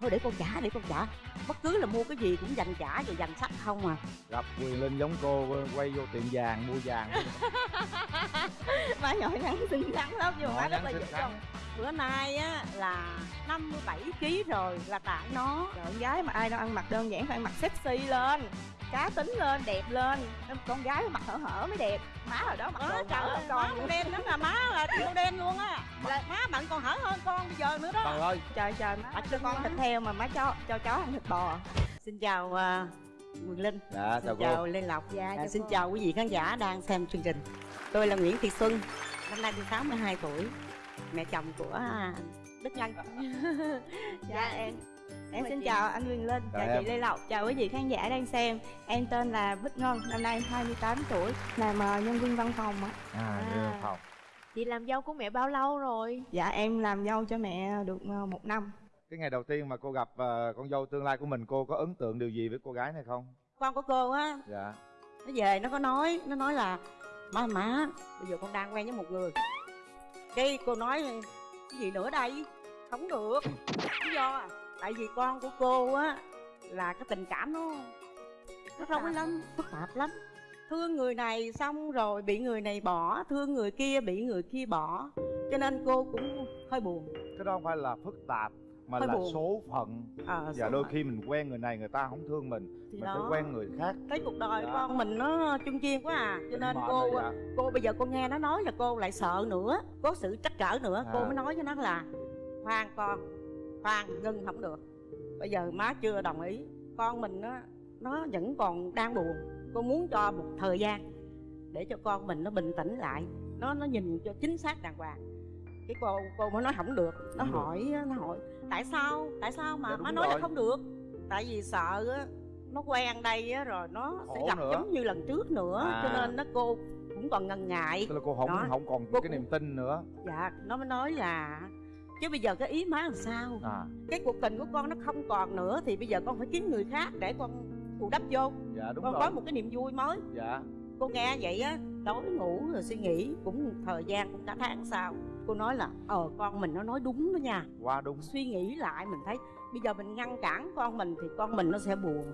thôi để con trả để con trả bất cứ là mua cái gì cũng dành trả rồi dành sách không à. Gặp quyền linh giống cô quay vô tiệm vàng mua vàng. Má nhỏ nhắn xinh xắn lắm nhưng mà má rất là dễ trông bữa nay á là 57 kg rồi là tại nó. Con gái mà ai đâu ăn mặc đơn giản phải ăn mặc sexy lên cá tính lên đẹp lên. Con gái mặc hở hở mới đẹp. Má ở đó Má trời hở má con con đen lắm là má là tiêu đen luôn á. Là má bạn còn hở hơn con bây giờ nữa đó. Trời ơi. Trời trời má cho con thịt heo mà má cho cho chó ăn thịt bò. Xin chào uh, Quyền Linh. Dạ xin chào Lê Lộc. Dạ, À, xin cô. chào quý vị khán giả đang xem chương trình. Tôi là Nguyễn Thị Xuân năm nay tôi 62 tuổi. Mẹ chồng của Đức Nhân. Dạ em em xin chị. chào anh Quyền Linh Chào chào chị Lê Lộc chào quý vị khán giả đang xem. Em tên là Bích Ngân năm nay em 28 tuổi làm nhân viên văn phòng á à, À. à. phòng. Chị làm dâu của mẹ bao lâu rồi? dạ em làm dâu cho mẹ được ờ, một năm. Cái ngày đầu tiên mà cô gặp ờ, con dâu tương lai của mình cô có ấn tượng điều gì với cô gái này không? Con của cô á? Dạ. Nó về nó có nói nó nói là má má bây giờ con đang quen với một người. Cái cô nói cái gì nữa đây? Không được. Lý do à tại vì con của cô á là cái tình cảm nó nó rối lắm phức tạp lắm thương người này xong rồi bị người này bỏ thương người kia bị người kia bỏ cho nên cô cũng hơi buồn cái đó không phải là phức tạp mà Hơi là buồn. số phận à, và số đôi phận. khi mình quen người này người ta không thương mình thì mình đó phải quen người khác thấy cuộc đời Dạ. con mình nó chung chiên quá à cho nên Định mệnh cô dạ. cô bây giờ cô nghe nó nói là cô lại sợ nữa có sự trắc trở nữa À. cô mới nói với nó là khoan con khoan ngưng không được bây giờ má chưa đồng ý con mình nó nó vẫn còn đang buồn cô muốn cho một thời gian để cho con mình nó bình tĩnh lại nó nó nhìn cho chính xác đàng hoàng cái cô cô mới nói không được nó được. hỏi nó hỏi tại sao tại sao mà Dạ, đúng má nói rồi. là không được tại vì sợ á nó quen đây á rồi nó sẽ Khổ gặp nữa. giống như lần trước nữa À. cho nên nó cô cũng còn ngần ngại tức là cô không Đó. không còn Cô cái niềm tin nữa dạ nó mới nói là chứ bây giờ cái ý má làm sao? À. Cái cuộc tình của con nó không còn nữa thì bây giờ con phải kiếm người khác để con bù đắp vô. Dạ đúng con rồi. có một cái niềm vui mới. Dạ. Cô nghe vậy á tối ngủ rồi suy nghĩ cũng thời gian cũng cả tháng sau. Cô nói là ờ con mình nó nói đúng đó nha. Qua đúng. Suy nghĩ lại mình thấy bây giờ mình ngăn cản con mình thì con mình nó sẽ buồn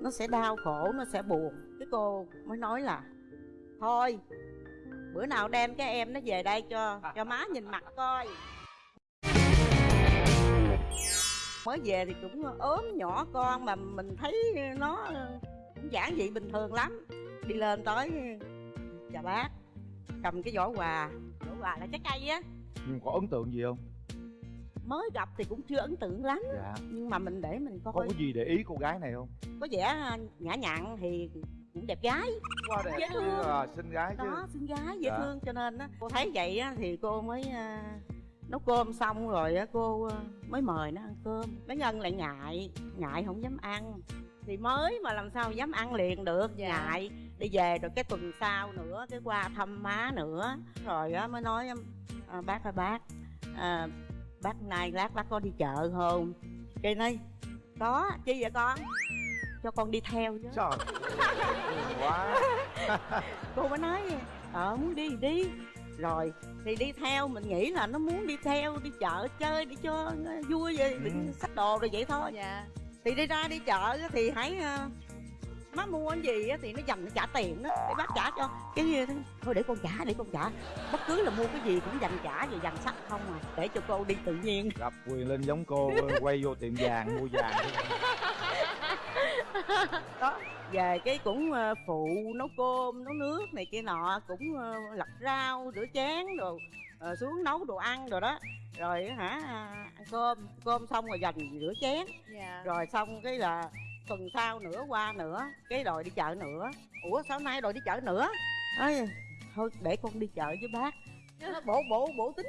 nó sẽ đau khổ nó sẽ buồn. Cái cô mới nói là thôi bữa nào đem cái em nó về đây cho cho má nhìn mặt coi mới về thì cũng ốm nhỏ con mà mình thấy nó cũng giản dị bình thường lắm. Đi lên tới chào bác cầm cái giỏ quà giỏ quà là trái cây á. Nhưng có ấn tượng gì không? Mới gặp thì cũng chưa ấn tượng lắm dạ. nhưng mà mình để mình coi. Có cái gì để ý cô gái này không? Có vẻ nhã nhặn thì cũng đẹp gái. Quá đẹp Dễ chứ thương. à, xinh gái chứ. Đó xinh gái dễ Dạ. thương cho nên á. Cô thấy vậy á thì cô mới à, nấu cơm xong rồi á cô à, mới mời nó ăn cơm. Bé ngân lại ngại ngại không dám ăn. Thì mới mà làm sao dám ăn liền được Dạ. ngại. Đi về rồi cái tuần sau nữa cái qua thăm má nữa. Rồi á mới nói à, bác ơi bác à, bác nay lát bác có đi chợ không? Cái nói có chi vậy con? Cho con đi theo chứ. Trời quá. Cô mới nói ờ muốn đi thì đi rồi. Thì đi theo mình nghĩ là nó muốn đi theo đi chợ chơi đi cho nó vui vậy Ừ. xách đồ rồi vậy thôi. Dạ. Thì đi ra đi chợ á thì hãy ờ, má mua cái gì á thì nó dành nó trả tiền đó để bác trả cho. Cái gì đó thôi để con trả để con trả. Bất cứ là mua cái gì cũng dành trả rồi dành sách không à để cho cô đi tự nhiên. Gặp quyền linh giống cô quay vô tiệm vàng mua vàng. Đó về cái cũng ờ, phụ nấu cơm nấu nước này kia nọ cũng ờ, lặt rau rửa chén rồi ờ, xuống nấu đồ ăn rồi đó. Rồi hả à, ăn cơm cơm xong rồi dành rửa chén. Dạ. Rồi xong cái là tuần sau nữa qua nữa cái đòi đi chợ nữa ủa sao nay đòi đi chợ nữa Ơi, thôi để con đi chợ với bác. Nó bộ bộ bộ tính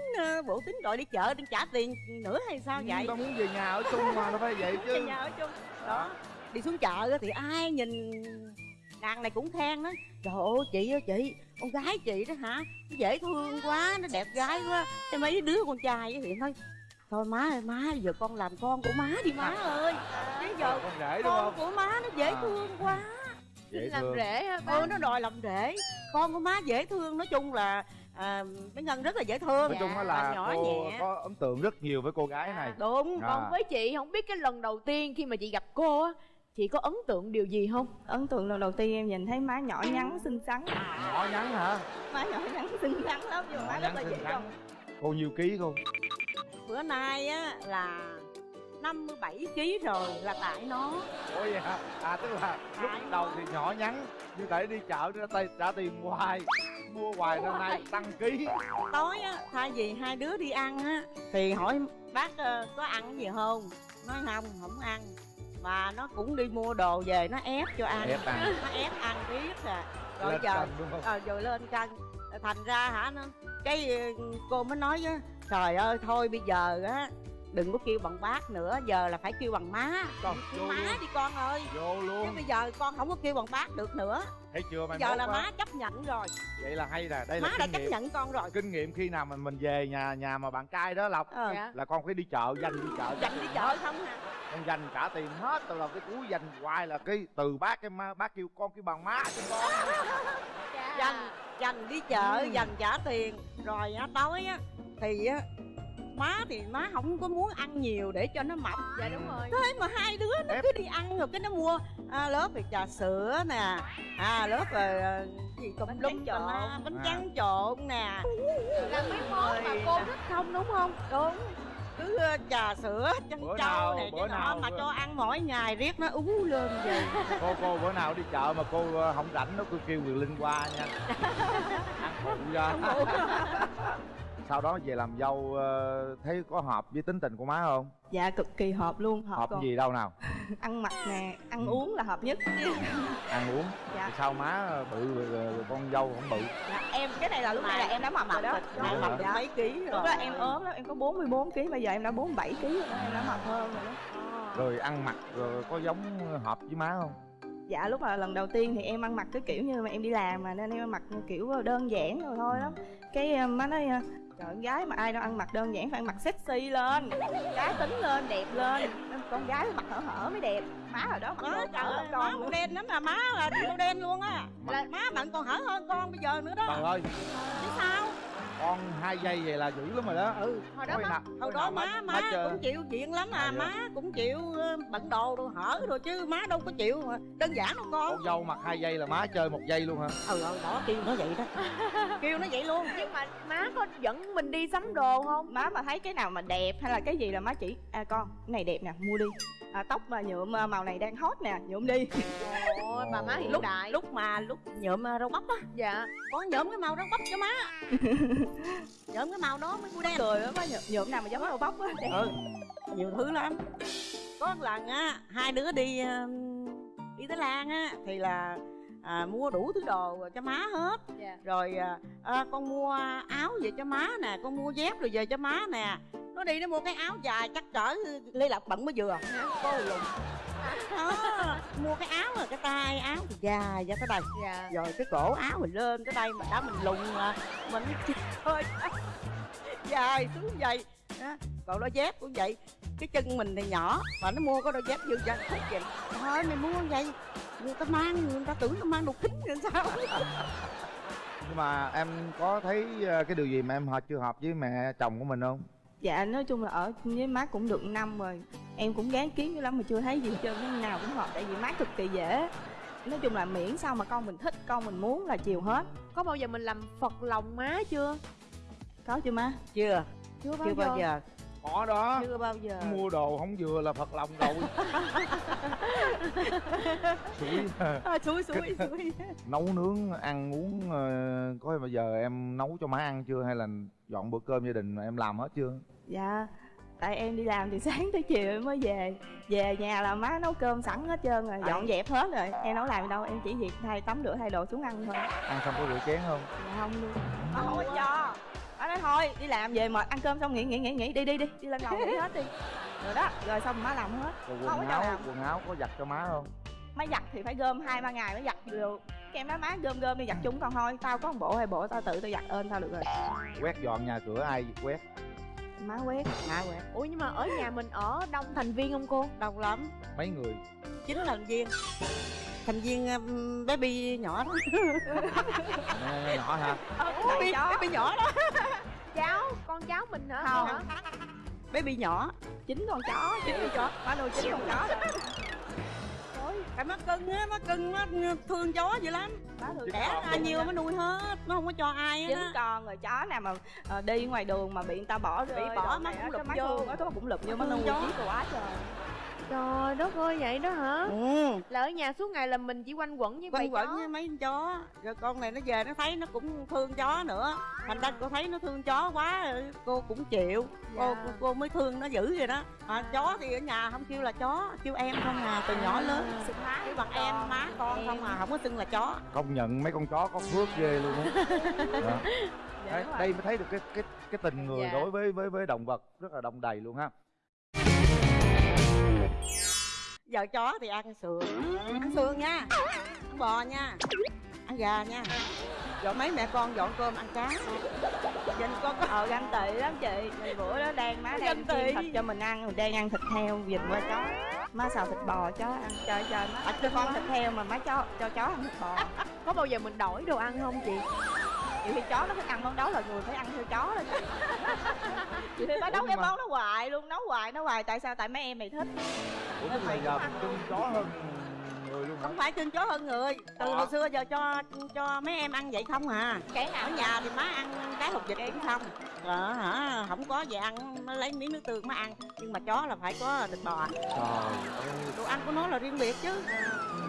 bộ tính đòi đi chợ đi trả tiền nữa hay sao vậy? tao muốn về nhà ở chung mà nó phải vậy về chứ. nhà ở chung đó đi xuống chợ á thì ai nhìn nàng này cũng khen đó trời ơi chị ơi chị con gái chị đó hả? Nó dễ thương quá nó đẹp gái quá. Cái mấy đứa con trai á thì nói thôi má ơi má giờ con làm con của má đi má ơi. bây giờ con rể đúng con không? của má nó dễ À. thương quá. Dễ Làm thương. rể hả ừ bác? nó đòi làm rể. Con của má dễ thương nói chung là à, bé ngân rất là dễ thương. Nói chung á là nhỏ cô nhẹ. có ấn tượng rất nhiều với cô gái này. Đúng À. còn với chị không biết cái lần đầu tiên khi mà chị gặp cô á chị có ấn tượng điều gì không? Ấn tượng lần đầu tiên em nhìn thấy má nhỏ nhắn xinh xắn. Nhỏ nhắn hả? Má nhỏ nhắn xinh xắn lắm nhưng mà má rất là dễ gần. Cô nhiêu ký cô? Bữa nay á là 57 kg rồi là tại nó. Ủa vậy hả? À tức là lúc Tại đầu nó. thì nhỏ nhắn nhưng tại đi chợ ra tay trả tiền hoài. Mua hoài nên nay tăng ký. Tối á thay vì hai đứa đi ăn á thì hỏi bác ờ, có ăn gì không? Nói không không ăn mà nó cũng đi mua đồ về nó ép cho ăn ép ăn. Nó ép ăn biết à rồi lên giờ cân đúng không? ờ rồi lên cân thành ra hả nó cái ờ, cô mới nói á trời ơi thôi bây giờ á đừng có kêu bằng bác nữa giờ là phải kêu bằng má. Con, vô má luôn. đi con ơi. Vô chứ luôn bây giờ con không có kêu bằng bác được nữa thấy chưa bây giờ mốt là á. má chấp nhận rồi. Vậy là hay nè đây má là đã kinh chấp nghiệm. nhận con rồi. Kinh nghiệm khi nào mình mình về nhà nhà mà bạn trai đó lộc dạ. là con phải đi chợ dành đi chợ. Dành đi chợ không hả? Con dành cả tiền hết từ đầu tới cuối dành hoài là cái từ bác cái má bác kêu con kêu bằng má cho con. Dành dành đi chợ Ừ. dành trả tiền. Rồi á tối á thì á má thì má không có muốn ăn nhiều để cho nó mập. Dạ đúng rồi. Thế mà hai đứa nó Ép. cứ đi ăn rồi cái nó mua à, lớp thì trà sữa nè à lớp rồi à, gì tùm lum tùm la, trộn. bánh À. tráng trộn nè. Là mấy món mà cô thích không đúng không? Đúng. Cứ trà sữa chân Bữa trâu nào- này bữa nào mà bữa- cho ăn mỗi ngày riết nó ú lên vậy. Cô cô bữa nào đi chợ mà cô không rảnh nó cô kêu người linh qua nha. Ăn phụ ra sau đó về làm dâu ờ, thấy có hợp với tính tình của má không? Dạ cực kỳ hợp luôn hợp, hợp còn gì đâu nào. Ăn mặc nè ăn Ừ. uống là hợp nhất. Ăn uống? Dạ. Sao má bự con dâu không bự? Dạ, em cái này là lúc này là em đã mập rồi đó. Dạ. mập được mấy ký rồi. Lúc đó em ốm lắm em có 44 kg bây giờ em đã 47 kg rồi đó em đã mập hơn rồi đó. Rồi ăn mặc rồi có giống hợp với má không? Dạ lúc mà lần đầu tiên thì em ăn mặc cái kiểu như mà em đi làm mà nên em ăn mặc kiểu đơn giản rồi thôi đó cái ờ, má nói ờ, trời con gái mà ai đâu ăn mặc đơn giản phải ăn mặc sexy lên cá tính lên đẹp lên. Con gái phải mặc hở hở mới đẹp má ở đó má trời ơi má con màu đen lắm là má là đen luôn á. Là- má bạn còn hở hơn con bây giờ nữa đó. Trời ơi. Chứ sao con hai giây vậy là dữ lắm rồi đó. Ừ hồi đó má nào- hồi đó má má chờ- cũng chịu chuyện lắm à À, má cũng chịu ờ, bận đồ đồ hở rồi chứ má đâu có chịu mà. Đơn giản đâu con. Con dâu mặc hai giây là má chơi một giây luôn hả? Ừ ừ đó kêu nó vậy đó. Kêu nó vậy luôn. Nhưng mà má có dẫn mình đi sắm đồ không? Má mà thấy cái nào mà đẹp hay là cái gì là má chỉ à con cái này đẹp nè mua đi. À, tóc mà nhuộm à, màu này đang hot nè nhuộm đi ôi bà má hiện lúc đại. lúc mà lúc nhuộm rau bắp á. Dạ. Con nhuộm cái màu rau bắp cho má. Nhuộm cái màu đó mới mua đen. Cười á má nhuộm, nào mà giống rau bắp á. Ừ nhiều thứ lắm. Có một lần á hai đứa đi ờ, đi Thái Lan á thì là à, mua đủ thứ đồ cho má hết. Dạ. Rồi à, à, con mua áo về cho má nè con mua dép rồi về cho má nè. Nó đi nó mua cái áo dài chắc cỡ lê lộc bận mới vừa. Cô lùn đó mua cái áo rồi cái tay áo thì dài ra tới đây dạ. Rồi cái cổ áo mình lên tới đây mà đã mình lùn mà mình thôi. Dài xuống vậy. Đó. còn đôi dép cũng vậy. Cái chân mình thì nhỏ mà nó mua cái đôi dép dư dân thích vậy. Thôi mày mua vậy người ta mang người ta tưởng nó mang đồ kính rồi sao? Nhưng mà em có thấy ờ, cái điều gì mà em hợp chưa hợp với mẹ chồng của mình không dạ nói chung là ở với má cũng được năm rồi. Em cũng gán kiếm dữ lắm mà chưa thấy gì trơn cái nào cũng hợp tại vì má cực kỳ dễ. Nói chung là miễn sao mà con mình thích con mình muốn là chiều hết. Có bao giờ mình làm phật lòng má chưa? Có chưa má. Chưa. Chưa bao chưa giờ. bao giờ có đó. Chưa bao giờ. Mua đồ không vừa là phật lòng rồi. Xui xui xui nấu nướng ăn uống ờ, có bao giờ em nấu cho má ăn chưa? Hay là dọn bữa cơm gia đình em làm hết chưa? Dạ tại em đi làm từ sáng tới chiều em mới về. Về nhà là má nấu cơm sẵn hết trơn rồi dọn dẹp hết rồi. Em nấu làm gì đâu em chỉ việc thay tắm rửa thay đồ xuống ăn thôi. Ăn xong có rửa chén không? Dạ không luôn. Có cho má nói thôi đi làm về mệt ăn cơm xong nghỉ nghỉ nghỉ nghỉ đi đi đi đi lên lầu nghỉ hết đi. Rồi đó rồi xong má làm hết. Rồi quần áo làm. quần áo có giặt cho má không? Má giặt thì phải gom hai ba ngày mới giặt được. Cái em nói má gom gom đi giặt chung con thôi. Tao có một bộ hai bộ tao tự tao giặt ơn tao được rồi. Quét dọn nhà cửa ai quét? Má quét hả quẹt ủa nhưng mà ở nhà mình ở đông thành viên không cô? Đông lắm. Mấy người? Chín thành viên thành viên um, baby nhỏ đó. Nhỏ- nhỏ hả? Baby chó. baby nhỏ đó. Cháu con cháu mình hả? Không. hả? Baby nhỏ. Chín con chó chín con chó. Má nuôi chín con chó đó. tại má cưng á má cưng má thương chó dữ lắm. Đẻ ra nhiều mới nuôi hết nó không có cho ai chín hết á con rồi chó nào mà ờ, đi ngoài đường mà bị người ta bỏ rơi Bị bỏ, này cũng á, cái vô. á, cái cũng lụm vô Thương nuôi chó. quá trời trời đất ơi vậy đó hả? Ừ là ở nhà suốt ngày là mình chỉ quanh quẩn với quanh quẩn chó với mấy con chó. Rồi con này nó về nó thấy nó cũng thương chó nữa. Thành ra cô thấy nó thương chó quá cô cũng chịu. Cô, Dạ. cô cô mới thương nó dữ vậy đó. À, chó thì ở nhà không kêu là chó kêu em không à từ nhỏ lớn. Xưng má kêu bằng em má con không à không có xưng là chó. Công nhận mấy con chó có phước ghê luôn á. Dạ, Đấy, đây mới thấy được cái cái cái tình người Dạ. đối với với với động vật rất là đông đầy luôn ha giờ chó thì ăn sườn. Ăn sườn nha. Ăn bò nha. Ăn gà nha. Rồi mấy mẹ con dọn cơm ăn cá. Nhìn con có ờ ganh tị lắm chị. Rồi bữa đó đang má đang chiên thịt cho mình ăn mình đang ăn thịt heo vịt qua chó. Má xào thịt bò chó ăn. Trời trời má cho con thịt heo mà má cho cho chó ăn thịt bò. Có bao giờ mình đổi đồ ăn không chị nhiều khi chó nó thích ăn món đó là người phải ăn theo chó đó chị khi má Ủa, nấu cái mà- món đó hoài luôn nấu hoài nấu hoài. Tại sao? Tại mấy em mày thích. Ủa tức là giờ mình cưng chó hơn người luôn hả? Không phải cưng chó hơn người. Từ hồi xưa giờ cho cho mấy em ăn vậy không à. Cái ở nào nhà thì má ăn cá hột vịt cũng không. Ờ hả? Không có gì ăn nó lấy miếng nước tương má ăn. Nhưng mà chó là phải có thịt bò. Trời ơi. Đồ ăn của nó là riêng biệt chứ.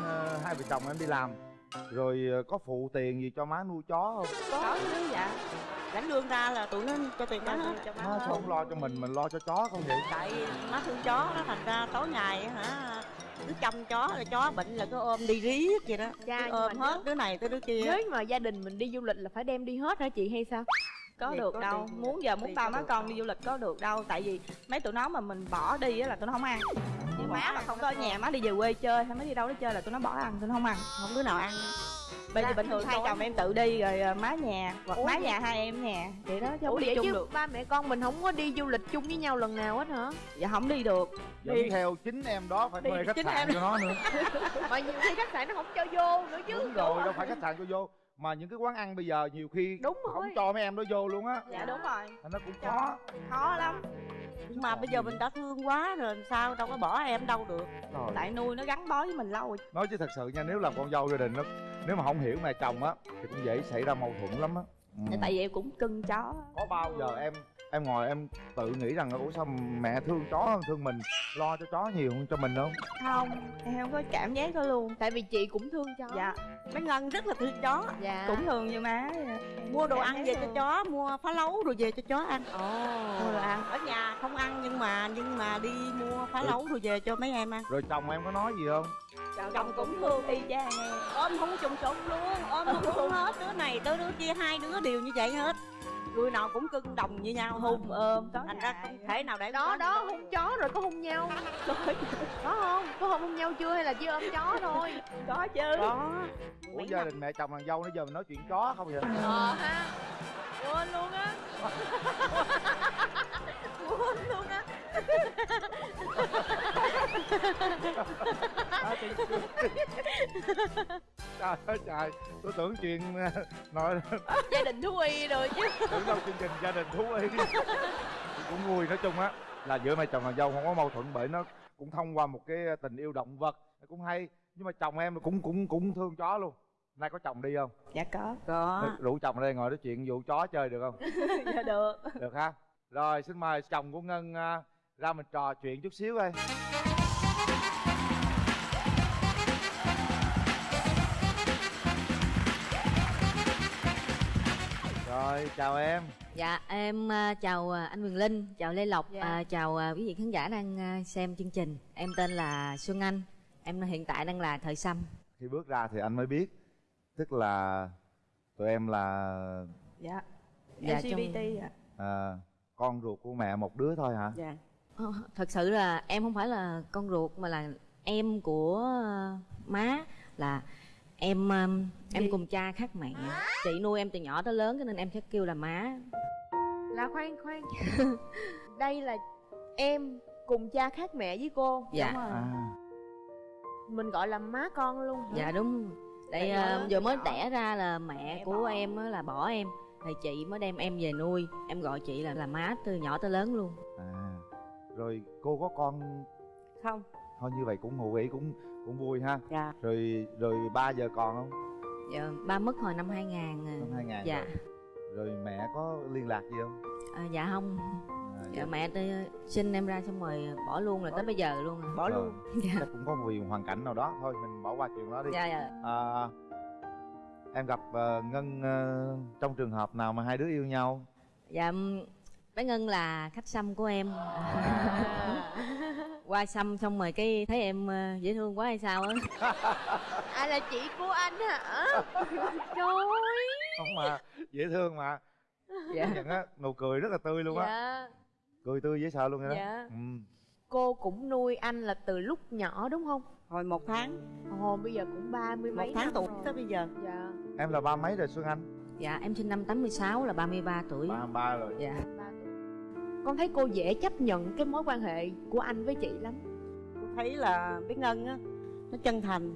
Ờ, hai vợ chồng em đi làm rồi ờ, có phụ tiền gì cho má nuôi chó không? Có chứ dạ. Lãnh lương ra là tụi nó cho tiền má hết cho má sao không lo cho mình mình lo cho chó không vậy? Tại má thương chó đó thành ra tối ngày hả cứ chăm chó là chó bệnh là cứ ôm đi riết vậy đó. Cứ nhưng ôm hết đứa này tới đứa kia. nếu mà gia đình mình đi du lịch là phải đem đi hết hả chị hay sao có Thì được có đâu. đi- muốn giờ muốn bao má con đi du lịch có được đâu. Tại vì mấy tụi nó mà mình bỏ đi á là tụi nó không ăn. Chứ má mà không có ở nhà má đi về quê chơi hay má đi đâu đó chơi là tụi nó bỏ ăn tụi nó không ăn. Không đứa nào ăn. Bây giờ Dạ, bình thường hai chồng em tự đi rồi à, má nhà hoặc má nhà hai em nhà vậy đó chứ không đi chung được. ba mẹ con mình không có đi du lịch chung với nhau lần nào hết hả? Dạ không đi được. Đi. theo chính em đó phải thuê khách sạn cho nó nữa. Mà nhiều khi khách sạn nó không cho vô nữa chứ đúng rồi đâu phải khách sạn cho vô mà những cái quán ăn bây giờ nhiều khi Đúng không rồi. cho mấy em đó vô luôn á. Dạ đúng rồi. Nó cũng khó. Khó lắm. Nhưng mà bây giờ mình đã thương quá rồi làm sao đâu có bỏ em đâu được. Rồi. Tại nuôi nó gắn bó với mình lâu rồi. Nói chứ thật sự nha nếu làm con dâu gia đình nó nếu mà không hiểu mẹ chồng á thì cũng dễ xảy ra mâu thuẫn lắm á. Ừ. tại vì em cũng cưng chó. Có bao giờ em em ngồi em tự nghĩ rằng ủa sao mẹ thương chó hơn thương mình? Lo cho chó nhiều hơn cho mình không? Không em không có cảm giác đó luôn. Tại vì chị cũng thương chó. Dạ. Mấy ngân rất là thương chó. Dạ. Cũng thường như má. Mua đồ ăn về cho chó mua phá lấu rồi về cho chó ăn. Ồ. Mua đồ ăn. Ở nhà không ăn nhưng mà nhưng mà đi mua phá Ừ. lấu rồi về cho mấy em ăn. Rồi chồng em có nói gì không? Chồng cũng thương y chang em. Ôm không trùng trùng luôn ôm không hết. Đứa này tới đứa kia hai đứa đều như vậy hết người nào cũng cưng đồng như nhau. Hung ôm có thành ra không thể nào để đó có đó hung chó rồi có hung nhau. Có không? Có hung hung nhau chưa hay là chỉ ôm chó thôi? Có chứ. Đó ủa gia đình mẹ chồng nàng dâu nãy giờ mình nói chuyện chó không vậy? Ờ ha. Quên luôn á. Quên luôn á trời ơi trời. Tôi tưởng chuyện ờ, nói gia đình thú y rồi chứ. Tưởng đâu chương trình gia đình thú y. Cũng vui nói chung á là giữa mẹ chồng nàng dâu không có mâu thuẫn bởi nó cũng thông qua một cái tình yêu động vật. Cũng hay nhưng mà chồng em cũng cũng cũng thương chó luôn. Nay có chồng đi không? Dạ có. Có. Rủ chồng ra đây ngồi nói chuyện vụ chó chơi được không? Dạ được. Được ha. Rồi xin mời chồng của ngân à, ra mình trò chuyện chút xíu đây rồi chào em Dạ em à, chào à, anh Quyền Linh, chào Lê Lộc, Dạ. à, chào quý vị khán giả đang xem chương trình. Em tên là Xuân Anh, em hiện tại đang là Thời Sâm. khi bước ra thì anh mới biết tức là tụi em là dạ Dạ, LGBT trong- ạ à, con ruột của mẹ một đứa thôi hả dạ Ờ, Thật sự là em không phải là con ruột mà là em của má là em à, em Gì? cùng cha khác mẹ. Chị nuôi em từ nhỏ tới lớn cho nên em sẽ kêu là má. là khoan khoan đây là em cùng cha khác mẹ với cô Dạ. Đúng rồi. à mình gọi là má con luôn hả? dạ đúng tại Tại à, nhỏ vừa mới đẻ ra là mẹ Mẹ của bỏ. em á là bỏ em thì chị mới đem em về nuôi em gọi chị là là má từ nhỏ tới lớn luôn à rồi cô có con không thôi như vậy cũng ngụ ý cũng cũng vui ha. Dạ. Rồi rồi ba giờ còn không? Dạ, ba mất hồi năm 2000 à. năm 2000 dạ. rồi. rồi mẹ có liên lạc gì không? À, dạ không. À, dạ mẹ tôi sinh em ra xong rồi bỏ luôn rồi tới bây giờ luôn à. bỏ Rồi. luôn dạ. Chắc cũng có vì hoàn cảnh nào đó. Thôi mình bỏ qua chuyện đó đi. Dạ dạ. À, em gặp ờ, ngân ờ, trong trường hợp nào mà hai đứa yêu nhau? Dạ bé ngân là khách xăm của em. À. qua xăm xong rồi cái thấy em ờ, dễ thương quá hay sao á. À là chị của anh hả? Trời ơi. Không mà dễ thương mà. Dạ. Nhận á nụ cười rất là tươi luôn á. Dạ. Cười tươi dễ sợ luôn vậy đó Dạ. ừ. cô cũng nuôi anh là từ lúc nhỏ đúng không? Hồi một tháng. Ồ bây giờ cũng ba mươi một mấy tháng năm tuổi rồi. tới bây giờ. Dạ. Em là ba mấy rồi xuân anh? Dạ em sinh năm 86 là 33 tuổi. Ba ba rồi. Dạ con thấy cô dễ chấp nhận cái mối quan hệ của anh với chị lắm. Cô thấy là bé ngân á nó chân thành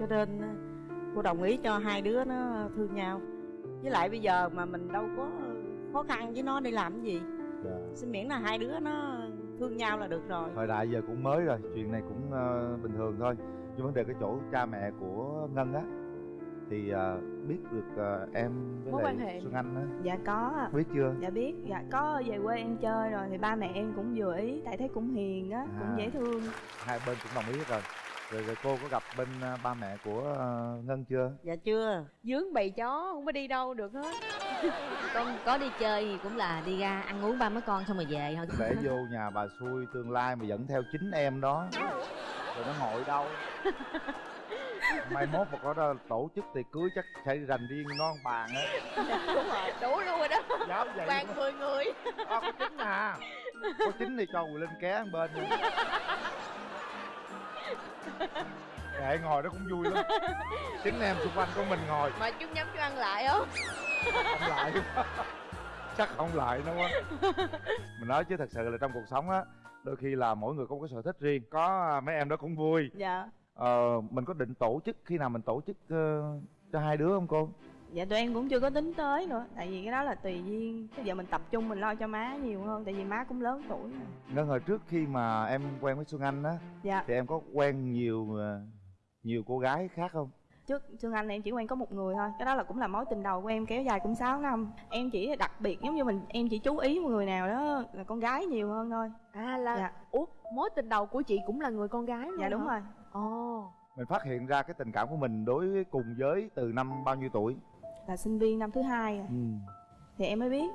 cho nên á, cô đồng ý cho hai đứa nó thương nhau. Với lại bây giờ mà mình đâu có khó khăn với nó đi làm cái gì. Dạ. xin miễn là hai đứa nó thương nhau là được rồi. Thời đại giờ cũng mới rồi chuyện này cũng ờ, bình thường thôi. Nhưng vấn đề cái chỗ cha mẹ của ngân á thì ờ, biết được ờ, em với Mối lại quan hệ. xuân anh á. Dạ có ạ. biết chưa? Dạ biết. Dạ có về quê em chơi rồi thì ba mẹ em cũng vừa ý tại thấy cũng hiền á À. cũng dễ thương. Hai bên cũng đồng ý hết rồi. Rồi, rồi cô có gặp bên ờ, ba mẹ của ờ, ngân chưa? Dạ chưa. Dướng bầy chó không có đi đâu được hết. Con có đi chơi thì cũng là đi ra ăn uống ba mấy con xong rồi về thôi. Để vô nhà bà xui tương lai mà dẫn theo chính em đó. Rồi nó ngồi đâu mai mốt mà có đó tổ chức tiệc cưới chắc phải dành riêng một bàn á. Đúng rồi. Đủ luôn rồi đó. Dám vậy bàn mười người. À, có chính à. Có chính thì cho quỳ linh ké một bên nữa kệ ngồi đó cũng vui lắm. Chính em xung quanh của mình ngồi. Mà chúng nhắm cho ăn lại không không lại. Chắc không lại đâu á mình nói chứ thật sự là trong cuộc sống á đôi khi là mỗi người có một cái sở thích riêng. Có à, mấy em đó cũng vui. Dạ ờ, mình có định tổ chức khi nào mình tổ chức ờ, cho hai đứa không cô? Dạ tụi em cũng chưa có tính tới nữa. Tại vì cái đó là tùy duyên. Bây giờ mình tập trung mình lo cho má nhiều hơn tại vì má cũng lớn tuổi rồi ngân hồi trước khi mà em quen với xuân anh á dạ. thì em có quen nhiều ờ, nhiều cô gái khác không? Trước Xuân Anh em chỉ quen có một người thôi. Cái đó là cũng là mối tình đầu của em kéo dài cũng 6 năm. Em chỉ đặc biệt giống như mình em chỉ chú ý một người nào đó là con gái nhiều hơn thôi. À là dạ. ủa mối tình đầu của chị cũng là người con gái luôn dạ đúng hả? rồi mình phát hiện ra cái tình cảm của mình đối với cùng giới từ năm bao nhiêu tuổi là sinh viên năm thứ hai rồi. ừ. thì em mới biết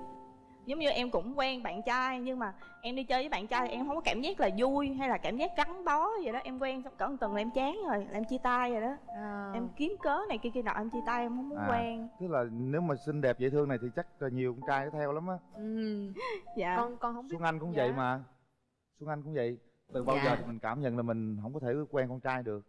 giống như em cũng quen bạn trai nhưng mà em đi chơi với bạn trai thì em không có cảm giác là vui hay là cảm giác gắn bó vậy đó em quen xong cỡ một tuần là em chán rồi là em chia tay rồi đó à. em kiếm cớ này kia kia nọ em chia tay em không muốn À. quen tức là nếu mà xinh đẹp dễ thương này thì chắc là nhiều con trai nó theo lắm á ừ. dạ con con không biết xuân anh cũng Dạ. vậy mà xuân anh cũng vậy từ bao Dạ. giờ thì mình cảm nhận là mình không có thể quen con trai được?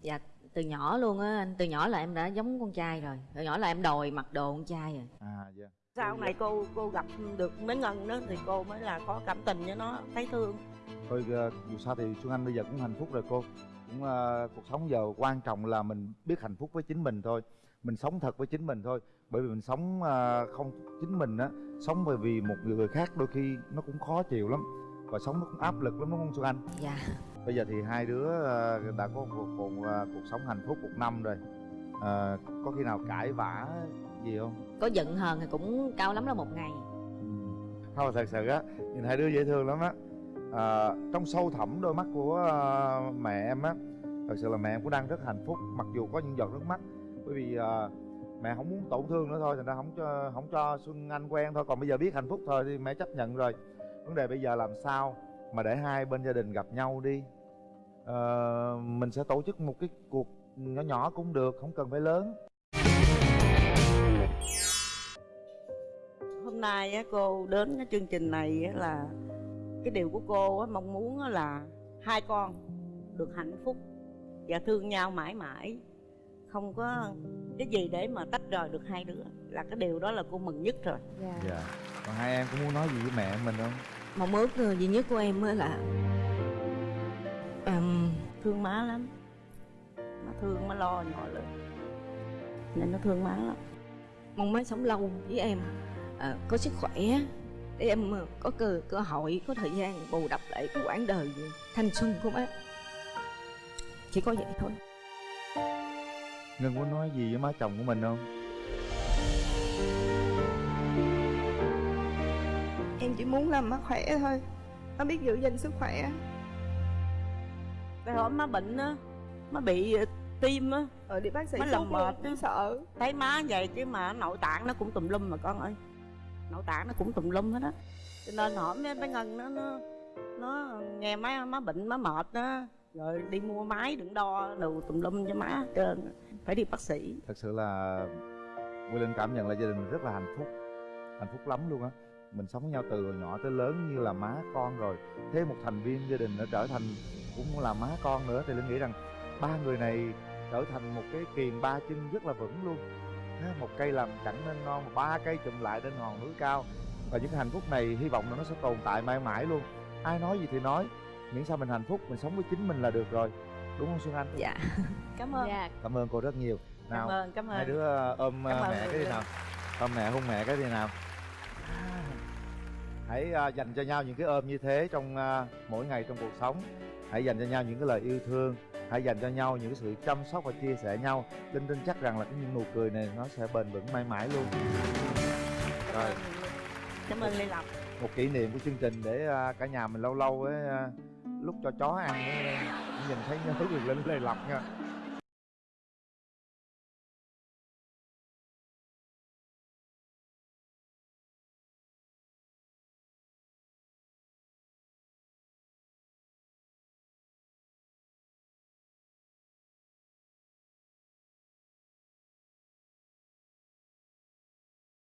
Dạ từ nhỏ luôn á anh. Từ nhỏ là em đã giống con trai rồi. Từ nhỏ là em đòi mặc đồ con trai rồi. À dạ. Sau này cô cô gặp được mấy ngân đó thì cô mới là có cảm tình với nó thấy thương. Thôi ờ, dù sao thì xuân anh bây giờ cũng hạnh phúc rồi cô. Cũng ờ, cuộc sống giờ quan trọng là mình biết hạnh phúc với chính mình thôi. Mình sống thật với chính mình thôi. Bởi vì mình sống ờ, không chính mình á sống bởi vì một người khác đôi khi nó cũng khó chịu lắm và sống nó cũng áp lực lắm đúng không xuân anh? Dạ. Bây giờ thì hai đứa ờ, đã có một, một, ờ, cuộc sống hạnh phúc một năm rồi. Ờ, có khi nào cãi vã gì không? Có giận hờn thì cũng cao lắm là một ngày. Không thật sự á nhìn hai đứa dễ thương lắm á. À, trong sâu thẳm đôi mắt của mẹ em á thật sự là mẹ em cũng đang rất hạnh phúc mặc dù có những giọt nước mắt. Bởi vì ờ, mẹ không muốn tổn thương nữa thôi thành ra không cho không cho xuân anh quen thôi. Còn bây giờ biết hạnh phúc thôi thì mẹ chấp nhận rồi vấn đề bây giờ làm sao mà để hai bên gia đình gặp nhau đi? Ờ, mình sẽ tổ chức một cái cuộc nhỏ nhỏ cũng được không cần phải lớn. Hôm nay á, cô đến cái chương trình này á, là cái điều của cô á, mong muốn là hai con được hạnh phúc và thương nhau mãi mãi. Không có cái gì để mà tách rời được hai đứa là cái điều đó là cô mừng nhất rồi. Dạ. Dạ. Còn hai em có muốn nói gì với mẹ mình không mong ước ờ, duy nhất của em á là ừm, thương má lắm. Thương má lo nhỏ lớn nên nó thương má lắm. Mong má sống lâu với em. Ờ, có sức khỏe. Để em ờ, có cơ cơ hội có thời gian bù đắp lại cái quãng đời thanh xuân của má. Chỉ có vậy thôi. Ngân có nói gì với má chồng của mình không em chỉ muốn làm má khỏe thôi. Má biết giữ gìn sức khỏe. Cái hôm má bệnh á má bị ờ, tim á ở đi bác sĩ Má làm mệt á. sợ. Thấy má vậy chứ mà nội tạng nó cũng tùm lum mà con ơi. Nội tạng nó cũng tùm lum hết á. Cho nên mấy bé ngân nó nó nó nghe má má bệnh má mệt á rồi đi mua máy đựng đo đồ tùm lum cho má trơn phải đi bác sĩ. Thật sự là Quy Linh cảm nhận là gia đình mình rất là hạnh phúc. Hạnh phúc lắm luôn á mình sống với nhau từ hồi nhỏ tới lớn như là má con rồi. Thêm một thành viên gia đình nó trở thành cũng là má con nữa thì linh nghĩ rằng ba người này trở thành một cái kiền ba chân rất là vững luôn. Ha, một cây làm chẳng nên non ba cây chụm lại trên hòn núi cao. Và những cái hạnh phúc này hy vọng là nó sẽ tồn tại mãi mãi luôn. Ai nói gì thì nói miễn sao mình hạnh phúc mình sống với chính mình là được rồi. Đúng không xuân anh? Dạ. Cảm ơn. Dạ. Cảm ơn cô rất nhiều. Cảm nào ơn cảm hai ơn. đứa ờ, ôm ờ, Cảm ơn mẹ cái gì nào. Ôm mẹ hôn mẹ cái gì nào hãy ờ, dành cho nhau những cái ôm như thế trong ờ, mỗi ngày trong cuộc sống. Hãy dành cho nhau những cái lời yêu thương. Hãy dành cho nhau những cái sự chăm sóc và chia sẻ nhau. Linh tin chắc rằng là cái những nụ cười này nó sẽ bền vững mãi mãi luôn. Rồi. Cảm ơn lê lộc. Một kỷ niệm của chương trình để ờ, cả nhà mình lâu lâu ấy lúc cho chó ăn ấy, nhìn thấy nhớ quyền linh lê lộc nha